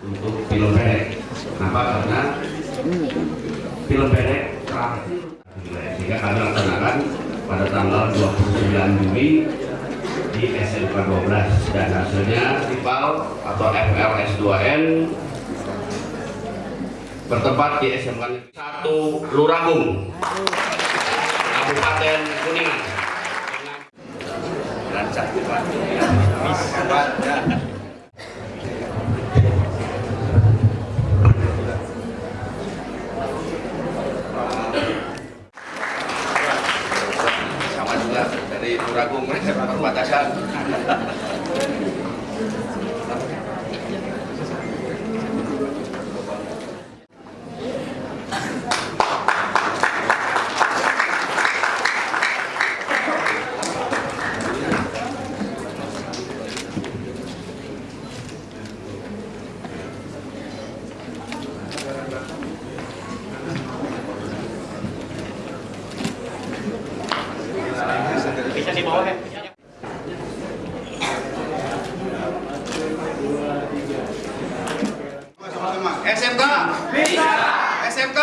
untuk film pendek. Kenapa? Karena film pendek terakhir. Sehingga kami laksanakan pada tanggal 29 Juni di SMK 12 dan hasilnya TIPAL atau FLS2N bertempat di SMK 1 Luragung Kabupaten Kuningan. Lancar, dari Turagung perbatasan di bawah ya. SMK bisa. SMK